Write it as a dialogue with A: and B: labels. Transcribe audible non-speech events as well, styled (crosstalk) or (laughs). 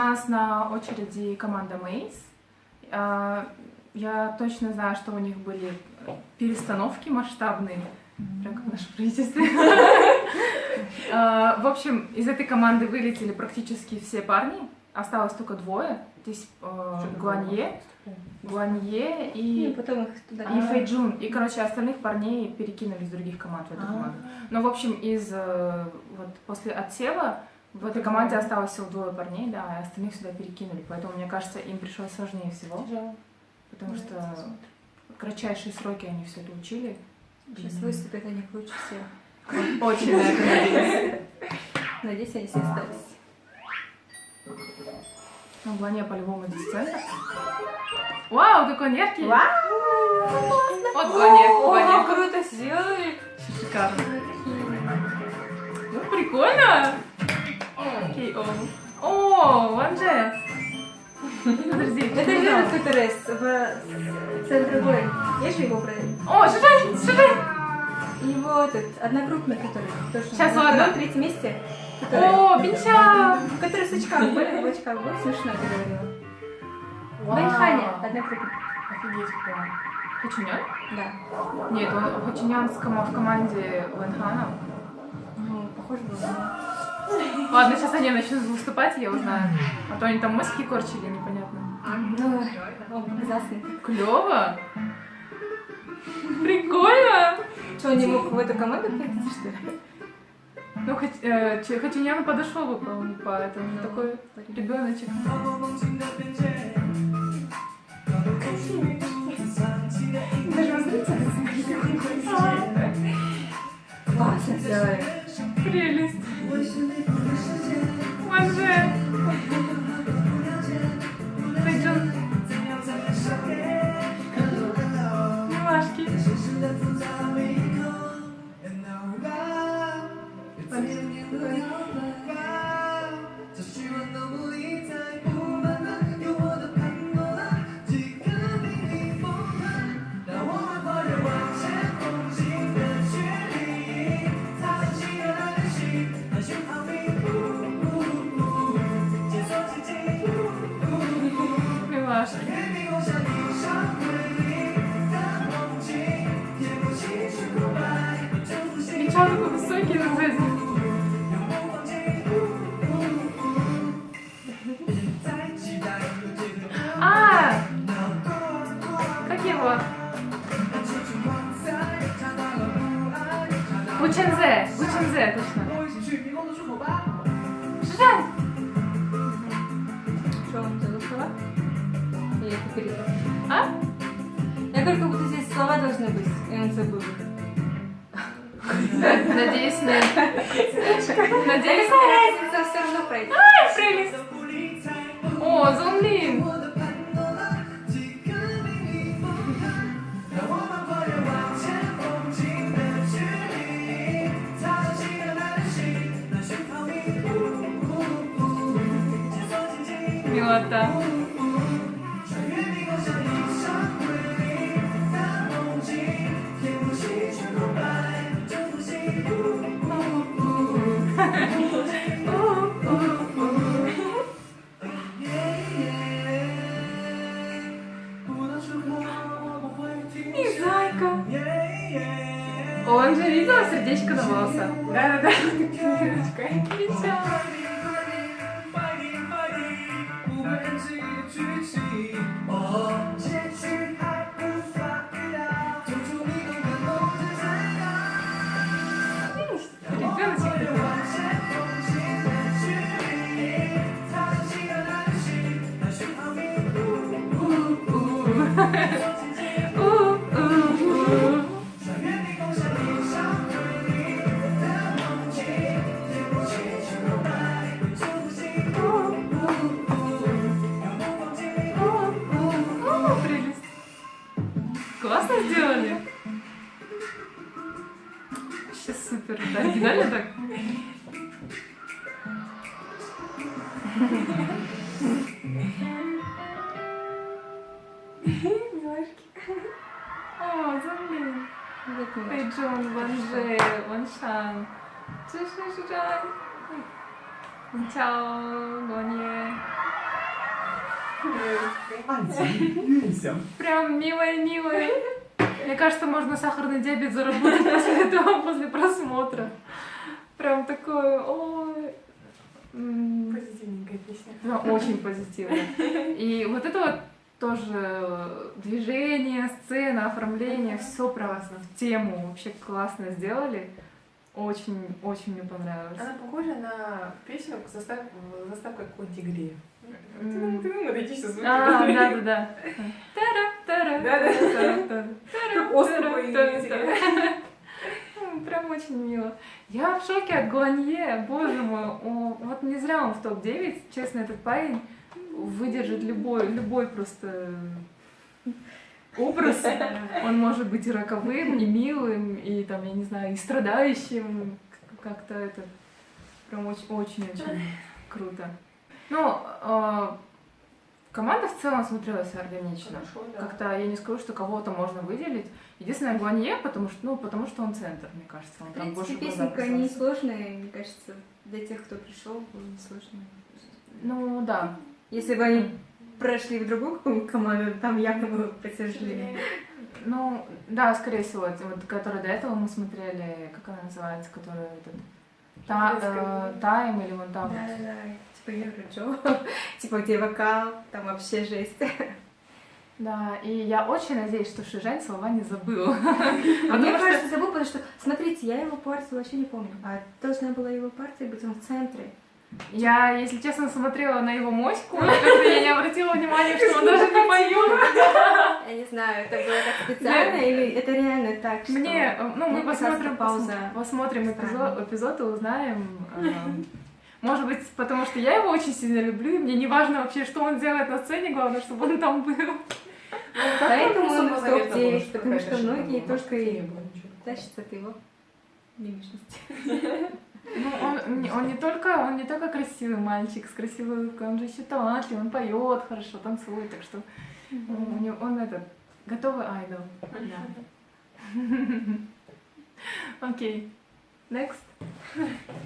A: нас на очереди команда Мейс. А, Я точно знаю, что у них были перестановки масштабные, прям как наше правительство. (laughs) А, В общем, из этой команды вылетели практически все парни, осталось только двое. Здесь э, Гуанье, Гуанье
B: И
A: и
B: потом их туда.
A: и Фэйджун. И, короче, остальных парней перекинули из других команд в эту команду. Но, в общем, из э, вот после отсева в этой команде осталось всего двое парней, да, а остальных сюда перекинули. Поэтому, мне кажется, им пришлось сложнее всего,
B: Тяжело.
A: потому что в кратчайшие сроки они все это учили.
B: Сейчас выступят они лучше всех. (laughs)
A: Очень надеюсь.
B: Надеюсь, они все остались.
A: Ну, Блане по-любому здесь центр. Вау, какой он яркий! Вот Блане, Блане.
B: круто сделали!
A: Шикарно. Ну, прикольно! О. О, Ванже! Подожди,
B: Это
A: что
B: же
A: там?
B: этот, который в центре бой. Есть же его проект?
A: О, Шишай, Шишай!
B: Его этот, одногруппник, который тоже на
A: ладно.
B: втором, третьем месте. Который,
A: О, Бинча!
B: который с очками были, в очках был, смешно ты говорила.
A: Вау.
B: Бэньханя, одногруппник.
A: Офигеть, какой. Хачунян?
B: Да.
A: Нет, он Хачунян с кома- в команде Вэнхана.
B: Ну, похоже было.
A: Ладно, сейчас они начнут выступать, я узнаю. А то они там мозги корчили, непонятно.
B: Ну.
A: Клево! Прикольно!
B: Что, он не мог в эту команду прийти, что ли?
A: Ну, хоть, э, Хачунян подошел бы, по-моему, поэтому
B: Ну,
A: такой ребеночек.
B: Даже он Классно сделали.
A: Прелесть. to me. Милашки. Ничего такой высокий на сзади. А! Как его? Учензе! Учензе, точно. Шишань!
B: Что, он забыл Или это?
A: А?
B: Я говорю, как будто здесь слова должны быть, и он забыл.
A: Надеюсь, нет. Надеюсь,
B: разница, все равно пройдет.
A: Ай, прелесть! О, Зунлин! Милота. Сердечко на волосах. Да-да-да. Ребеночек Вообще супер. Да, оригинально так.
B: Милашки.
A: О,
B: милашки.
A: Пэйджон, Ванже, Ваншан. Чишишишан. Чао, Гонье. Прям милая-милая. Мне кажется, можно сахарный диабет заработать после (laughs) этого, после просмотра. Прям такое, ой.
C: Позитивненькая песня.
A: да, очень позитивно. И вот это вот тоже движение, сцена, оформление, все прям в тему вообще классно сделали. Очень, очень мне понравилось.
C: Она похожа на песню застав... заставка какой-нибудь игре. Вот эти все звуки.
A: А, да, да, да. Тара-тара,
C: Да-да.
A: тара-тара,
C: Как островы
A: тара-тара. М, Прям очень мило. Я в шоке от Гуанье, боже мой. О, вот не зря он в топ-9. Честно, этот парень выдержит любой, любой просто образ. Он может быть и роковым, и милым, и там, я не знаю, и страдающим. Как-то это прям очень-очень круто. Ну, э, команда в целом смотрелась органично.
C: Хорошо, да.
A: Как-то я не скажу, что кого-то можно выделить. Единственное, Гуанье, потому что, ну, потому что он центр, мне кажется. Он
B: В
A: там больше
B: принципе,
A: в глаза
B: песенка не сложная, мне кажется, для тех, кто пришел, было несложно.
A: Ну, да.
B: Если бы они прошли в другую команду, там явно было бы потяжелее.
A: Ну, да, скорее всего, вот, который до этого мы смотрели, как она называется, которая этот... Та, э, тайм или вон там.
B: Да-да-да, типа Евроджо, (laughs) типа где вокал, там вообще жесть.
A: Да, и я очень надеюсь, что Шижань слова не забыл.
B: А (laughs) мне кажется, забыл, потому что, смотрите, я его партию вообще не помню. А должна была его партия быть в центре.
A: Я, если честно, смотрела на его моську, как-то я не обратила внимания, что он даже не поет.
B: Я не знаю, это было так специально или это реально так, что...
A: Мне, э, ну, мы посмотрим, посмотрим эпизод, и узнаем. эм, Может быть, потому что я его очень сильно люблю, и мне не важно вообще, что он делает на сцене, главное, чтобы он там был.
B: Поэтому он в
C: Особо заметно было,
B: топ-9,
C: что
B: потому что многие
C: была.
B: только и тащатся от его мимичности. (laughs)
A: Ну, он, не- он не только, он не только красивый мальчик с красивой улыбкой, он же еще талантливый, он поет хорошо, танцует, так что у него, он этот готовый айдол. Да. (laughs) Окей. Next. (laughs)